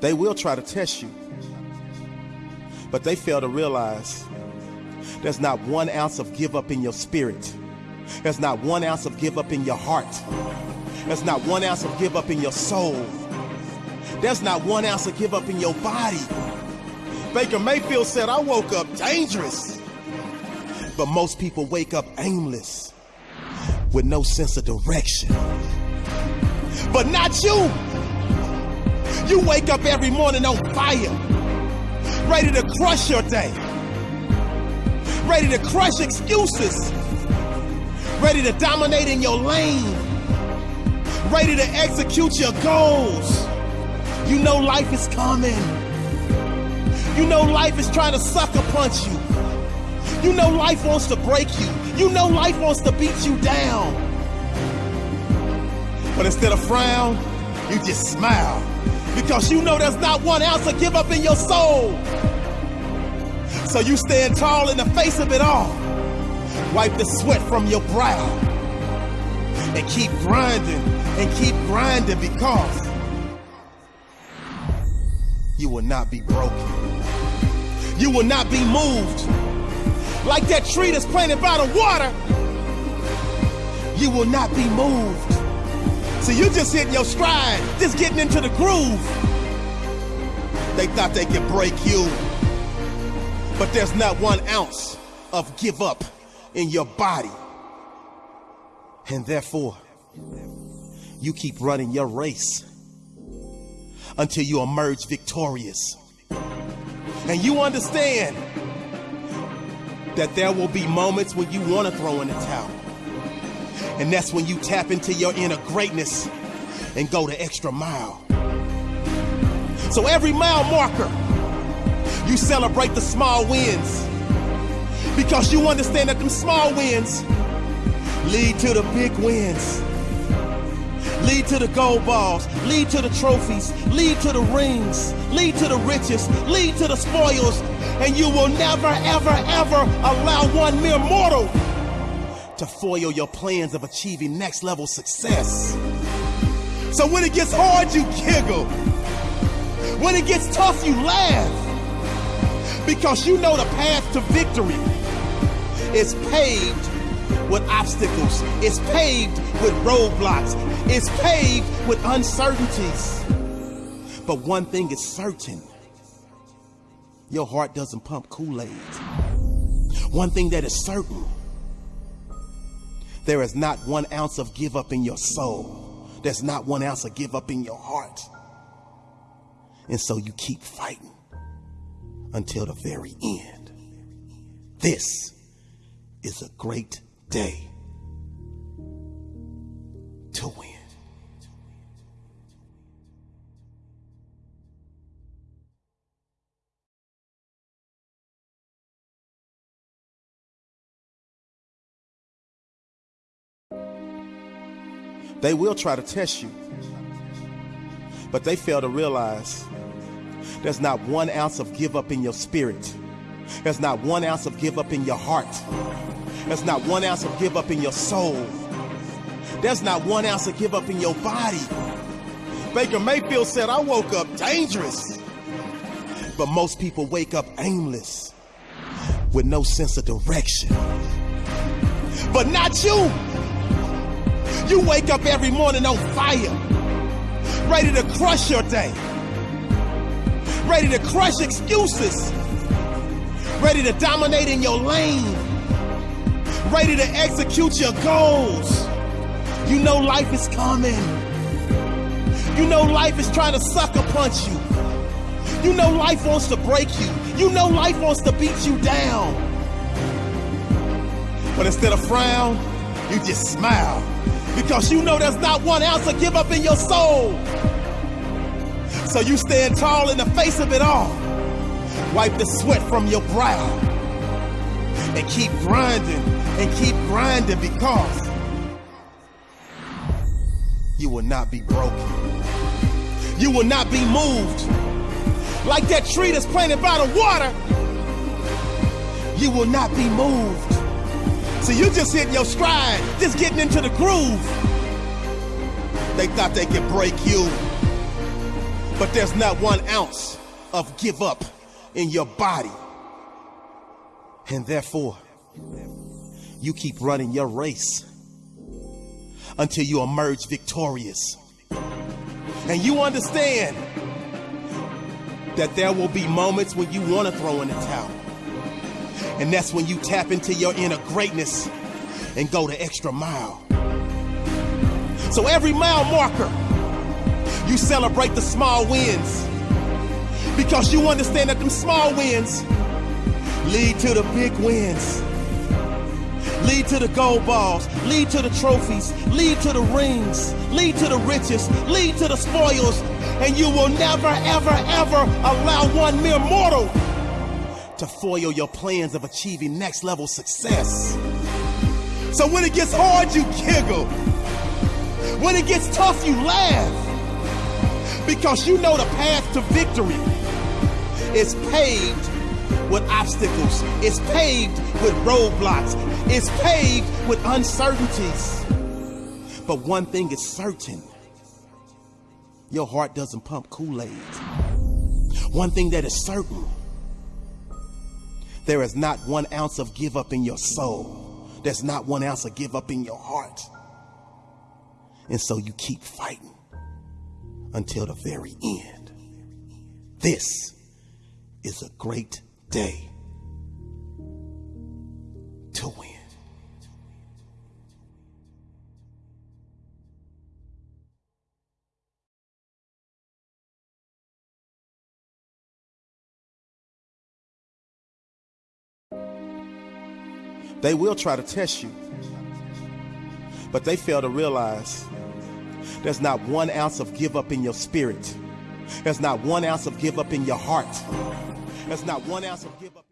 They will try to test you, but they fail to realize there's not one ounce of give up in your spirit. There's not one ounce of give up in your heart. There's not one ounce of give up in your soul. There's not one ounce of give up in your body. Baker Mayfield said, I woke up dangerous. But most people wake up aimless with no sense of direction. But not you. You wake up every morning on fire, ready to crush your day, ready to crush excuses, ready to dominate in your lane, ready to execute your goals. You know life is coming. You know life is trying to sucker punch you. You know life wants to break you. You know life wants to beat you down. But instead of frown, you just smile because you know there's not one ounce of give up in your soul. So you stand tall in the face of it all. Wipe the sweat from your brow and keep grinding and keep grinding because you will not be broken. You will not be moved. Like that tree that's planted by the water, you will not be moved. So you just hitting your stride, just getting into the groove. They thought they could break you, but there's not one ounce of give up in your body. And therefore, you keep running your race until you emerge victorious. And you understand that there will be moments when you want to throw in the towel. And that's when you tap into your inner greatness and go the extra mile. So every mile marker, you celebrate the small wins. Because you understand that them small wins lead to the big wins. Lead to the gold balls, lead to the trophies, lead to the rings, lead to the riches, lead to the spoils, and you will never, ever, ever allow one mere mortal to foil your plans of achieving next level success. So when it gets hard, you giggle. When it gets tough, you laugh. Because you know the path to victory is paved with obstacles. It's paved with roadblocks. It's paved with uncertainties. But one thing is certain your heart doesn't pump Kool Aid. One thing that is certain there is not one ounce of give up in your soul, there's not one ounce of give up in your heart. And so you keep fighting until the very end. This is a great day to win. They will try to test you, but they fail to realize there's not one ounce of give up in your spirit. There's not one ounce of give up in your heart. There's not one ounce of give up in your soul. There's not one ounce of give up in your body. Baker Mayfield said, I woke up dangerous. But most people wake up aimless with no sense of direction. But not you. You wake up every morning on fire, ready to crush your day, ready to crush excuses, ready to dominate in your lane ready to execute your goals. You know life is coming. You know life is trying to sucker punch you. You know life wants to break you. You know life wants to beat you down. But instead of frown, you just smile because you know there's not one ounce of give up in your soul. So you stand tall in the face of it all. Wipe the sweat from your brow and keep grinding and keep grinding because you will not be broken. You will not be moved. Like that tree that's planted by the water, you will not be moved. So you just hitting your stride, just getting into the groove. They thought they could break you, But there's not one ounce of give up in your body. And therefore, you keep running your race until you emerge victorious. And you understand that there will be moments when you want to throw in the towel. And that's when you tap into your inner greatness and go the extra mile. So every mile marker, you celebrate the small wins because you understand that them small wins lead to the big wins. Lead to the gold balls, lead to the trophies, lead to the rings, lead to the riches, lead to the spoils, and you will never, ever, ever allow one mere mortal to foil your plans of achieving next level success. So when it gets hard, you giggle. When it gets tough, you laugh. Because you know the path to victory is paved with obstacles, it's paved with roadblocks, it's paved with uncertainties. But one thing is certain your heart doesn't pump Kool Aid. One thing that is certain there is not one ounce of give up in your soul, there's not one ounce of give up in your heart. And so you keep fighting until the very end. This is a great day to win. They will try to test you, but they fail to realize there's not one ounce of give up in your spirit. There's not one ounce of give up in your heart. There's not one ounce of give up.